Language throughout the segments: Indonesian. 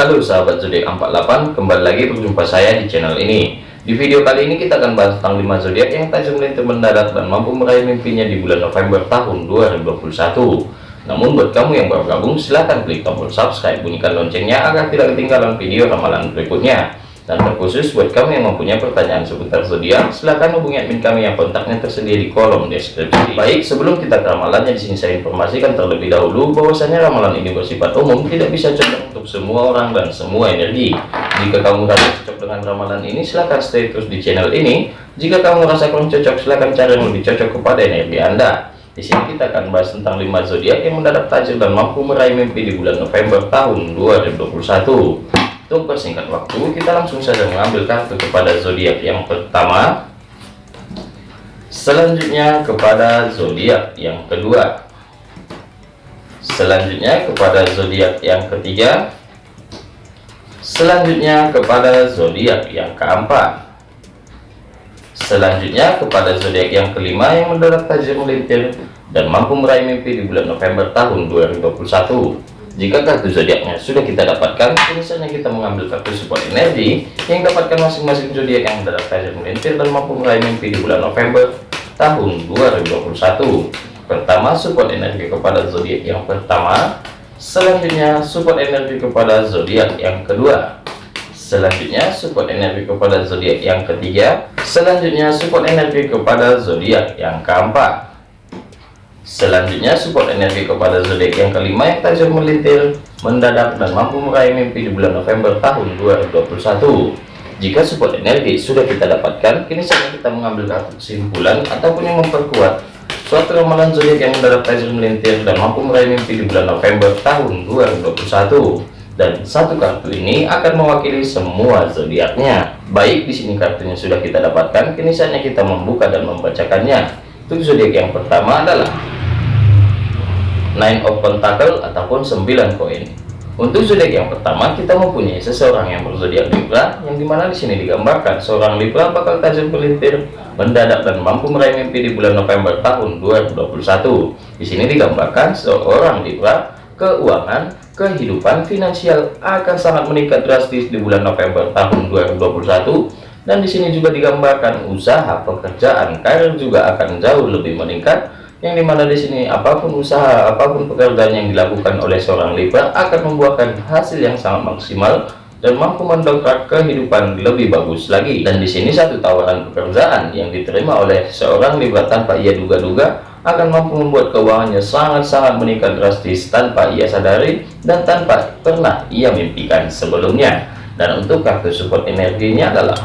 Halo sahabat zodiak 48, kembali lagi berjumpa saya di channel ini. Di video kali ini kita akan bahas tentang 5 zodiak yang tajam melintir mendadak dan mampu meraih mimpinya di bulan November tahun 2021. Namun buat kamu yang baru gabung, silahkan klik tombol subscribe, bunyikan loncengnya agar tidak ketinggalan video ramalan berikutnya. Dan terkhusus buat kamu yang mempunyai pertanyaan seputar zodiak, silahkan hubungi admin kami yang kontaknya tersedia di kolom deskripsi. Baik, sebelum kita ke ramalannya di sini saya informasikan terlebih dahulu bahwasanya ramalan ini bersifat umum, tidak bisa cocok untuk semua orang dan semua energi. Jika kamu merasa cocok dengan ramalan ini, silahkan stay terus di channel ini. Jika kamu merasa kurang cocok, silahkan cari yang lebih cocok kepada energi Anda. Di sini kita akan bahas tentang 5 zodiak yang mendadak tajam dan mampu meraih mimpi di bulan November tahun 2021. Untuk persingkat waktu, kita langsung saja mengambil kartu kepada zodiak yang pertama. Selanjutnya kepada zodiak yang kedua. Selanjutnya kepada zodiak yang ketiga. Selanjutnya kepada zodiak yang keempat. Selanjutnya kepada zodiak yang kelima yang mendarat tajam melintir dan mampu meraih mimpi di bulan November tahun 2021. Jika kartu zodiaknya sudah kita dapatkan, misalnya kita mengambil kartu support energi yang dapatkan masing-masing zodiak yang tajam melintir dan mampu meraih mimpi di bulan November tahun 2021. Pertama, support energi kepada zodiak yang pertama. Selanjutnya, support energi kepada zodiak yang kedua. Selanjutnya, support energi kepada zodiak yang ketiga. Selanjutnya, support energi kepada zodiak yang keempat. Selanjutnya support energi kepada zodiak yang kelima yang tajam melintir, mendadak dan mampu meraih mimpi di bulan November tahun 2021. Jika support energi sudah kita dapatkan, kini saatnya kita mengambil kartu kesimpulan ataupun yang memperkuat suatu ramalan zodiak yang mendadak tajam melintir dan mampu meraih mimpi di bulan November tahun 2021. Dan satu kartu ini akan mewakili semua zodiaknya. Baik, di sini kartunya sudah kita dapatkan, kini saatnya kita membuka dan membacakannya. Untuk zodiak yang pertama adalah nine of pentacle ataupun 9 koin. Untuk zodiak yang pertama kita mempunyai seseorang yang berzodiak Libra yang di mana di sini digambarkan seorang Libra bakal tajam pelintir mendadak dan mampu meraih mimpi di bulan November tahun 2021 di sini digambarkan seorang Libra keuangan kehidupan finansial akan sangat meningkat drastis di bulan November tahun 2021 dan di sini juga digambarkan usaha pekerjaan karir juga akan jauh lebih meningkat yang di mana di sini apa pun usaha apa pun pekerjaan yang dilakukan oleh seorang Libra akan membuahkan hasil yang sangat maksimal dan mampu mendongkrak kehidupan lebih bagus lagi. Dan di sini satu tawaran pekerjaan yang diterima oleh seorang Libra tanpa ia duga-duga akan mampu membuat keuangannya sangat-sangat meningkat drastis tanpa ia sadari dan tanpa pernah ia mimpikan sebelumnya. Dan untuk kartu support energinya adalah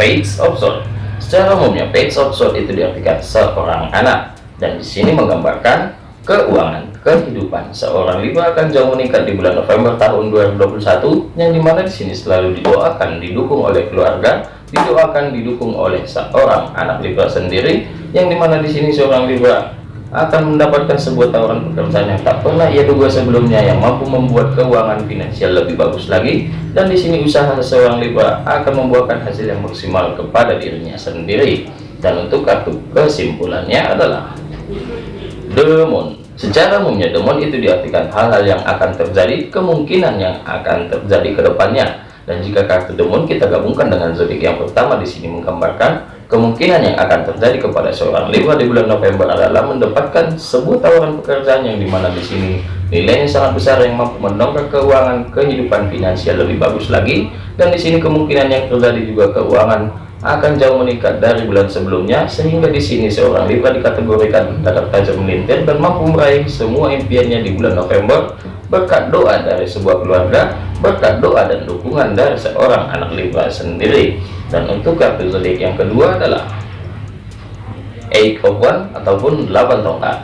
Page of Swords Secara umumnya page of sword itu diartikan seorang anak. Dan di sini menggambarkan keuangan kehidupan. Seorang Libra akan jauh meningkat di bulan November tahun 2021 yang di mana di sini selalu didoakan didukung oleh keluarga didoakan didukung oleh seorang anak. Libra sendiri yang di mana di sini seorang Libra akan mendapatkan sebuah tawaran pekerjaan yang tak pernah ia duga sebelumnya yang mampu membuat keuangan finansial lebih bagus lagi. Dan di sini usaha seseorang Libra akan membuahkan hasil yang maksimal kepada dirinya sendiri. Dan untuk kartu kesimpulannya adalah Demon. Secara umumnya demon itu diartikan hal-hal yang akan terjadi kemungkinan yang akan terjadi ke depannya dan jika kartu demon kita gabungkan dengan zodiak yang pertama di sini menggambarkan Kemungkinan yang akan terjadi kepada seorang Libra di bulan November adalah mendapatkan sebuah tawaran pekerjaan yang di mana di sini nilainya sangat besar yang mampu mendongkrak keuangan kehidupan finansial lebih bagus lagi. Dan di sini kemungkinan yang terjadi juga keuangan akan jauh meningkat dari bulan sebelumnya sehingga di sini seorang Libra dikategorikan mendadak tajam melintir dan mampu meraih semua impiannya di bulan November berkat doa dari sebuah keluarga berkat doa dan dukungan dari seorang anak Libra sendiri. Dan untuk kartu zodiak yang kedua adalah eight of one ataupun 8 tongkat.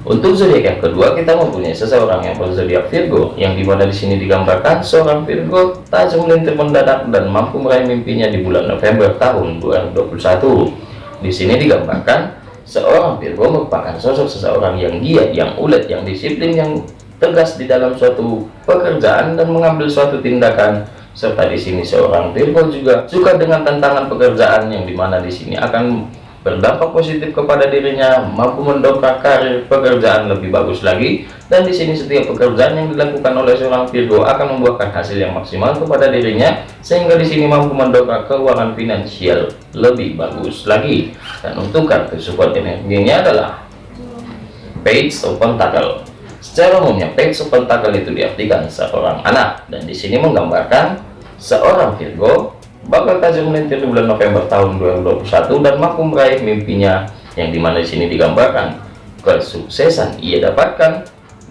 Untuk zodiak yang kedua kita mempunyai seseorang yang berzodiak Virgo yang di mana di sini digambarkan seorang Virgo tajam melintir mendadak dan mampu meraih mimpinya di bulan November tahun 2021 di sini digambarkan seorang Virgo merupakan sosok seseorang yang giat yang ulet yang disiplin yang tegas di dalam suatu pekerjaan dan mengambil suatu tindakan. Serta di sini seorang Virgo juga suka dengan tantangan pekerjaan yang di mana di sini akan berdampak positif kepada dirinya mampu mendongkrak karir pekerjaan lebih bagus lagi. Dan di sini setiap pekerjaan yang dilakukan oleh seorang Virgo akan membuahkan hasil yang maksimal kepada dirinya sehingga di sini mampu mendongkrak keuangan finansial lebih bagus lagi. Dan untuk kartu support energinya adalah Page of Pentacle secara umumnya Page of Pentacle itu diartikan seorang anak. Dan di sini menggambarkan seorang Virgo bakal tajam melintir di bulan November tahun 2021 dan mampu meraih mimpinya yang di mana di sini digambarkan kesuksesan ia dapatkan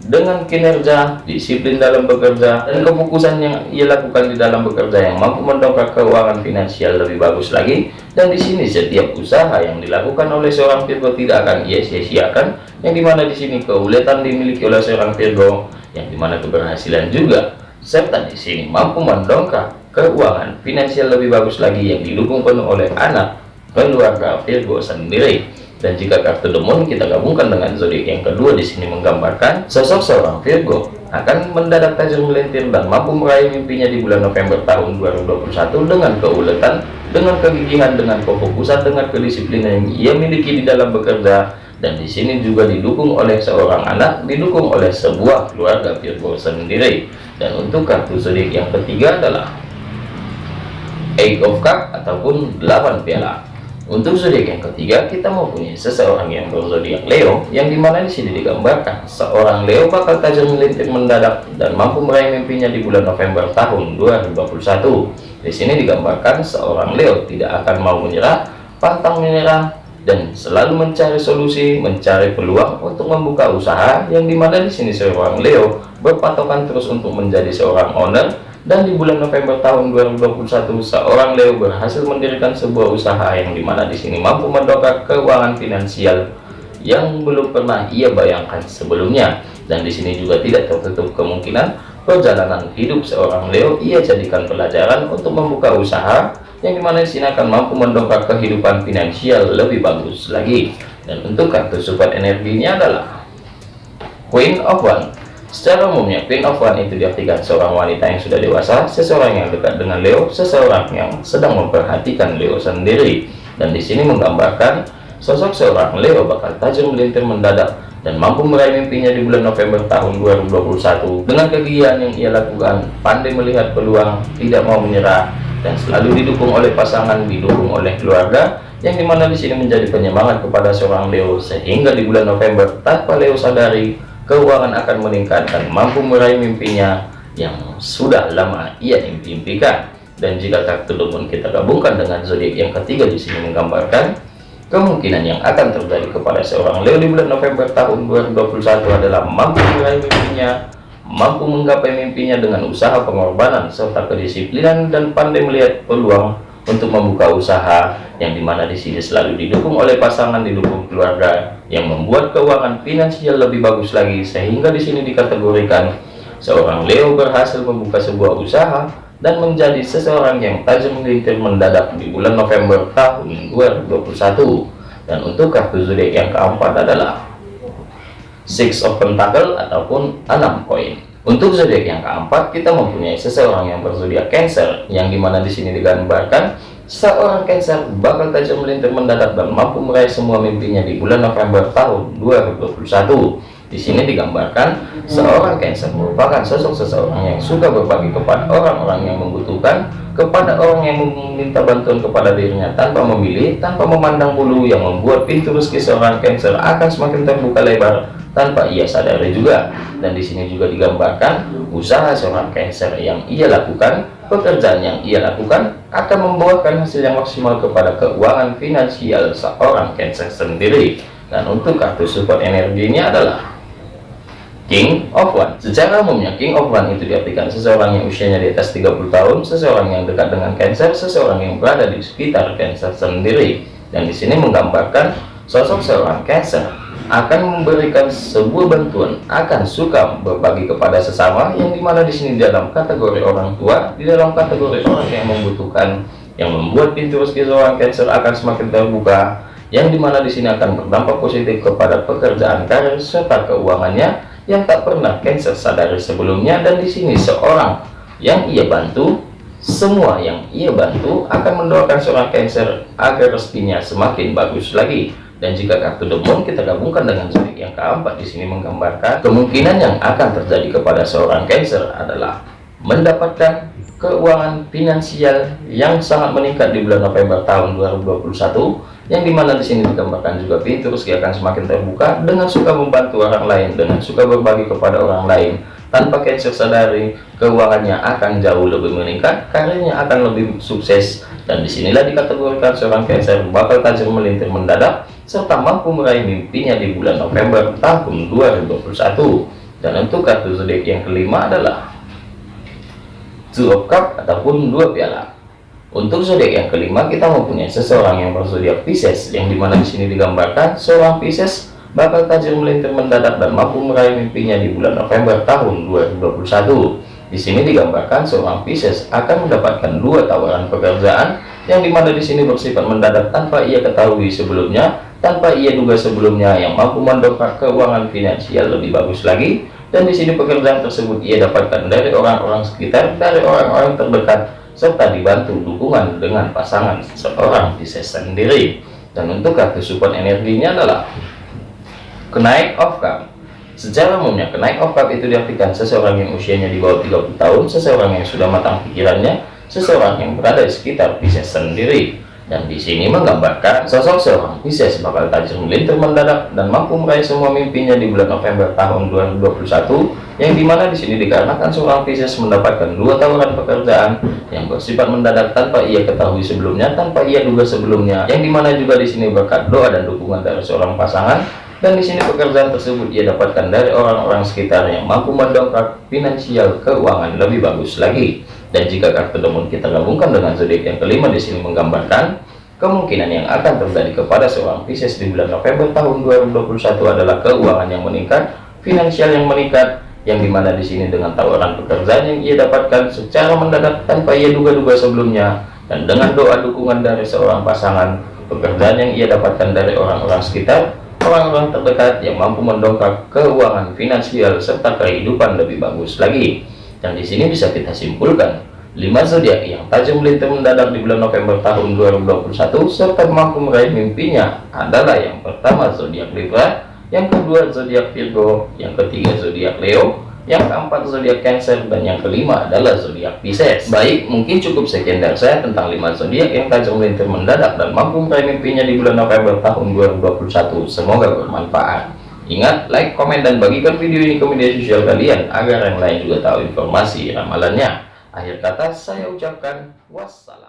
dengan kinerja, disiplin dalam bekerja, dan kefokusan yang ia lakukan di dalam bekerja yang mampu mendongkrak keuangan finansial lebih bagus lagi. Dan di sini setiap usaha yang dilakukan oleh seorang Virgo tidak akan ia sia-siakan, yang di mana di sini keuletan dimiliki oleh seorang Virgo, yang di mana keberhasilan juga, serta di sini mampu mendongkrak keuangan finansial lebih bagus lagi yang didukung penuh oleh anak keluarga Virgo sendiri dan jika kartu demon kita gabungkan dengan zodiak yang kedua di sini menggambarkan sosok seorang Virgo akan mendadak tajam melintir dan mampu meraih mimpinya di bulan November tahun 2021 dengan keuletan, dengan kegigihan, dengan kefokusan, dengan kedisiplinan yang ia miliki di dalam bekerja dan di sini juga didukung oleh seorang anak, didukung oleh sebuah keluarga Virgo sendiri. Dan untuk kartu zodiak yang ketiga adalah Eight of Cup ataupun 8 piala. Untuk zodiak yang ketiga, kita mempunyai seseorang yang berzodiak Leo, yang di mana di sini digambarkan seorang Leo bakal tajam melintir mendadak dan mampu meraih mimpinya di bulan November tahun 2021. Di sini digambarkan seorang Leo tidak akan mau menyerah, pantang menyerah, dan selalu mencari solusi, mencari peluang untuk membuka usaha, yang di mana di sini seorang Leo berpatokan terus untuk menjadi seorang owner dan di bulan November tahun 2021 seorang Leo berhasil mendirikan sebuah usaha yang di mana di sini mampu mendongkrak keuangan finansial yang belum pernah ia bayangkan sebelumnya. Dan di sini juga tidak tertutup kemungkinan perjalanan hidup seorang Leo ia jadikan pelajaran untuk membuka usaha yang di mana di sini akan mampu mendongkrak kehidupan finansial lebih bagus lagi. Dan untuk kartu support energinya adalah Queen of One Secara umumnya, Queen of One itu diartikan seorang wanita yang sudah dewasa, seseorang yang dekat dengan Leo, seseorang yang sedang memperhatikan Leo sendiri. Dan di sini menggambarkan sosok seorang Leo bakal tajam melintir mendadak dan mampu meraih mimpinya di bulan November tahun 2021 dengan kegiatan yang ia lakukan, pandai melihat peluang, tidak mau menyerah, dan selalu didukung oleh pasangan, didukung oleh keluarga, yang di mana di sini menjadi penyemangat kepada seorang Leo sehingga di bulan November tanpa Leo sadari keuangan akan meningkat dan mampu meraih mimpinya yang sudah lama ia impikan dan jika kartu demon kita gabungkan dengan zodiak yang ketiga di sini menggambarkan kemungkinan yang akan terjadi kepada seorang Leo di bulan November tahun 2021 adalah mampu meraih mimpinya mampu menggapai mimpinya dengan usaha pengorbanan serta kedisiplinan dan pandai melihat peluang untuk membuka usaha yang di mana di sini selalu didukung oleh pasangan didukung keluarga yang membuat keuangan finansial lebih bagus lagi sehingga di sini dikategorikan seorang Leo berhasil membuka sebuah usaha dan menjadi seseorang yang tajam melintir mendadak di bulan November tahun 2021 dan untuk kartu zodiak yang keempat adalah Six of Pentacle ataupun enam koin. Untuk zodiak yang keempat, kita mempunyai seseorang yang berzodiak Cancer, yang di mana di sini digambarkan seorang Cancer bakal tajam melintir mendadak dan mampu meraih semua mimpinya di bulan November tahun 2021. Di sini digambarkan seorang Cancer merupakan sosok seseorang yang suka berbagi kepada orang-orang yang membutuhkan, kepada orang yang meminta bantuan kepada dirinya tanpa memilih, tanpa memandang bulu, yang membuat pintu rezeki seorang Cancer akan semakin terbuka lebar tanpa ia sadari juga. Dan di sini juga digambarkan usaha seorang Cancer yang ia lakukan pekerjaan yang ia lakukan akan membuahkan hasil yang maksimal kepada keuangan finansial seorang Cancer sendiri. Dan untuk kartu support energinya adalah King of One. Secara umumnya King of One itu diartikan seseorang yang usianya di atas 30 tahun seseorang yang dekat dengan Cancer seseorang yang berada di sekitar Cancer sendiri. Dan di sini menggambarkan sosok seorang Cancer akan memberikan sebuah bantuan akan suka berbagi kepada sesama yang di mana di sini dalam kategori orang tua di dalam kategori orang yang membutuhkan yang membuat pintu rezeki seorang Cancer akan semakin terbuka yang di mana di sini akan berdampak positif kepada pekerjaan karir serta keuangannya yang tak pernah Cancer sadari sebelumnya dan di sini seorang yang ia bantu semua yang ia bantu akan mendoakan seorang Cancer agar rezekinya semakin bagus lagi. Dan jika kartu The Moon kita gabungkan dengan zodiak yang keempat di sini menggambarkan kemungkinan yang akan terjadi kepada seorang Cancer adalah mendapatkan keuangan finansial yang sangat meningkat di bulan November tahun 2021 yang di mana di sini digambarkan juga pintu rezeki akan semakin terbuka dengan suka membantu orang lain dengan suka berbagi kepada orang lain. Tanpa Cancer sadari keuangannya akan jauh lebih meningkat karirnya akan lebih sukses. Dan di sinilah dikategorikan seorang Cancer bakal tajam melintir mendadak serta mampu meraih mimpinya di bulan November tahun 2021 dan untuk kartu zodiak yang kelima adalah Two of Cup ataupun dua piala untuk zodiak yang kelima kita mempunyai seseorang yang berzodiak Pisces yang di mana di sini digambarkan seorang Pisces bakal tajam melintir mendadak dan mampu meraih mimpinya di bulan November tahun 2021 di sini digambarkan seorang Pisces akan mendapatkan dua tawaran pekerjaan yang di mana di sini bersifat mendadak tanpa ia ketahui sebelumnya tanpa ia duga sebelumnya yang mampu mendongkrak keuangan finansial lebih bagus lagi. Dan di sini pekerjaan tersebut ia dapatkan dari orang-orang sekitar dari orang-orang terdekat serta dibantu dukungan dengan pasangan seorang Pisces sendiri. Dan untuk kartu support energinya adalah kenaik of cup secara umumnya kenaik of cup itu diartikan seseorang yang usianya di bawah 30 tahun seseorang yang sudah matang pikirannya seseorang yang berada di sekitar Pisces sendiri. Dan di sini menggambarkan sosok seorang Pisces bakal tajam melintir mendadak dan mampu meraih semua mimpinya di bulan November tahun 2021 yang di mana di sini dikarenakan seorang Pisces mendapatkan dua tawaran pekerjaan yang bersifat mendadak tanpa ia ketahui sebelumnya tanpa ia duga sebelumnya. Yang di mana juga di sini berkat doa dan dukungan dari seorang pasangan. Dan di sini pekerjaan tersebut ia dapatkan dari orang-orang sekitar yang mampu mendongkrak finansial keuangan lebih bagus lagi. Dan jika kartu demon kita gabungkan dengan zodiak yang kelima di sini menggambarkan kemungkinan yang akan terjadi kepada seorang Pisces di bulan November tahun 2021 adalah keuangan yang meningkat, finansial yang meningkat, yang di mana di sini dengan tawaran pekerjaan yang ia dapatkan secara mendadak tanpa ia duga-duga sebelumnya. Dan dengan doa dukungan dari seorang pasangan pekerjaan yang ia dapatkan dari orang-orang sekitar orang-orang terdekat yang mampu mendongkrak keuangan finansial serta kehidupan lebih bagus lagi. Dan di sini bisa kita simpulkan lima zodiak yang tajam melintir mendadak di bulan November tahun 2021 serta mampu meraih mimpinya adalah yang pertama zodiak Libra yang kedua zodiak Virgo. Yang ketiga zodiak Leo. Yang keempat zodiak Cancer. Dan yang kelima adalah zodiak Pisces. Baik mungkin cukup sekian dari saya tentang lima zodiak yang tajam melintir mendadak dan mampu meraih mimpinya di bulan November tahun 2021 semoga bermanfaat. Ingat, like, komen, dan bagikan video ini ke media sosial kalian agar yang lain juga tahu informasi ramalannya. Akhir kata, saya ucapkan wassalam.